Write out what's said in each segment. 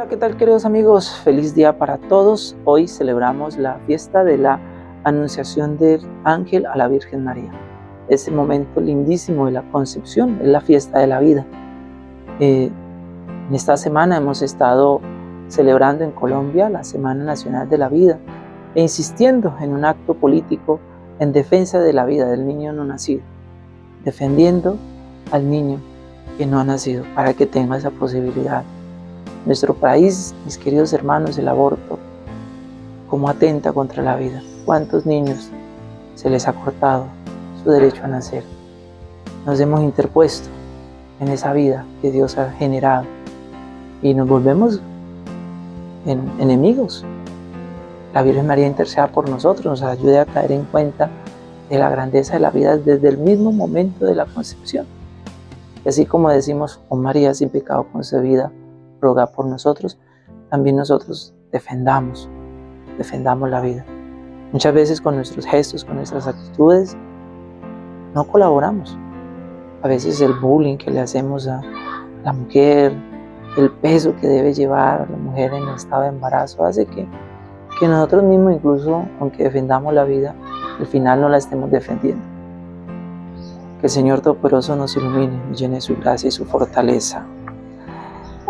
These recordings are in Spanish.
Hola, ¿qué tal queridos amigos? Feliz día para todos. Hoy celebramos la fiesta de la Anunciación del Ángel a la Virgen María. Ese momento lindísimo de la concepción es la fiesta de la vida. Eh, en esta semana hemos estado celebrando en Colombia la Semana Nacional de la Vida e insistiendo en un acto político en defensa de la vida del niño no nacido, defendiendo al niño que no ha nacido para que tenga esa posibilidad nuestro país, mis queridos hermanos, el aborto, como atenta contra la vida. ¿Cuántos niños se les ha cortado su derecho a nacer? Nos hemos interpuesto en esa vida que Dios ha generado y nos volvemos en enemigos. La Virgen María interceda por nosotros, nos ayude a caer en cuenta de la grandeza de la vida desde el mismo momento de la concepción. Y así como decimos, oh María sin pecado concebida, roga por nosotros, también nosotros defendamos, defendamos la vida. Muchas veces con nuestros gestos, con nuestras actitudes, no colaboramos. A veces el bullying que le hacemos a la mujer, el peso que debe llevar la mujer en estado de embarazo, hace que, que nosotros mismos, incluso aunque defendamos la vida, al final no la estemos defendiendo. Que el Señor Todopoderoso nos ilumine, nos llene su gracia y su fortaleza.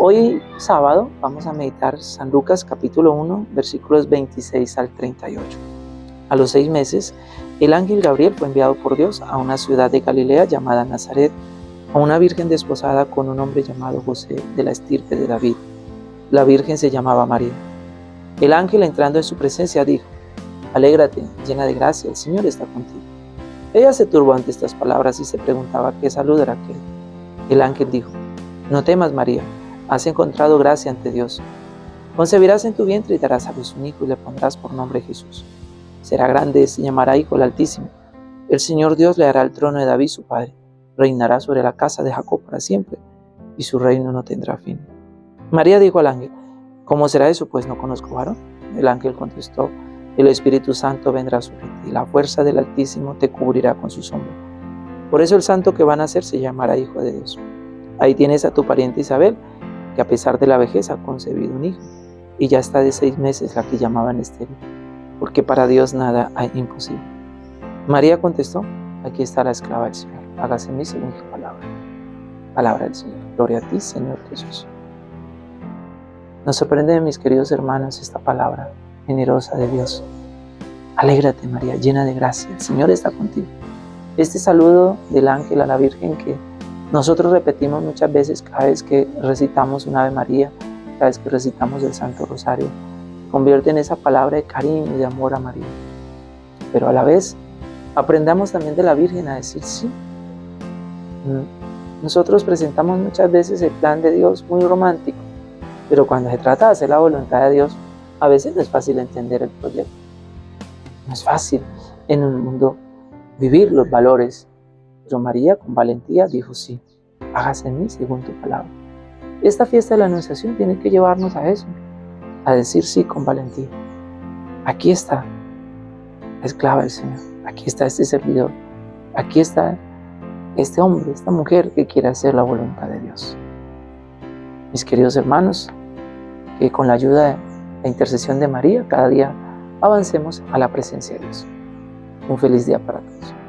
Hoy sábado vamos a meditar San Lucas capítulo 1 versículos 26 al 38. A los seis meses, el ángel Gabriel fue enviado por Dios a una ciudad de Galilea llamada Nazaret, a una virgen desposada con un hombre llamado José de la estirpe de David. La virgen se llamaba María. El ángel entrando en su presencia dijo, Alégrate, llena de gracia, el Señor está contigo. Ella se turbó ante estas palabras y se preguntaba qué salud era aquel. El ángel dijo, No temas, María has encontrado gracia ante Dios. Concebirás en tu vientre y darás a luz un hijo y le pondrás por nombre Jesús. Será grande y se llamará Hijo el Altísimo. El Señor Dios le hará el trono de David su padre. Reinará sobre la casa de Jacob para siempre, y su reino no tendrá fin. María dijo al ángel, ¿cómo será eso? Pues no conozco varón. El ángel contestó, el Espíritu Santo vendrá sobre ti, y la fuerza del Altísimo te cubrirá con su sombra. Por eso el santo que van a nacer se llamará Hijo de Dios. Ahí tienes a tu pariente Isabel, que a pesar de la vejez ha concebido un hijo, y ya está de seis meses la que llamaban estéril, porque para Dios nada hay imposible. María contestó, aquí está la esclava del Señor, hágase mí según palabra. Palabra del Señor. Gloria a ti, Señor Jesús. Nos sorprende, mis queridos hermanos, esta palabra generosa de Dios. Alégrate, María, llena de gracia, el Señor está contigo. Este saludo del ángel a la Virgen que nosotros repetimos muchas veces cada vez que recitamos una Ave María, cada vez que recitamos el Santo Rosario, convierte en esa palabra de cariño y de amor a María. Pero a la vez, aprendamos también de la Virgen a decir sí. Mm, nosotros presentamos muchas veces el plan de Dios muy romántico, pero cuando se trata de hacer la voluntad de Dios, a veces no es fácil entender el proyecto. No es fácil en un mundo vivir los valores pero María, con valentía, dijo sí, hágase en mí según tu palabra. Esta fiesta de la Anunciación tiene que llevarnos a eso, a decir sí con valentía. Aquí está la esclava del Señor, aquí está este servidor, aquí está este hombre, esta mujer que quiere hacer la voluntad de Dios. Mis queridos hermanos, que con la ayuda de la intercesión de María, cada día avancemos a la presencia de Dios. Un feliz día para todos.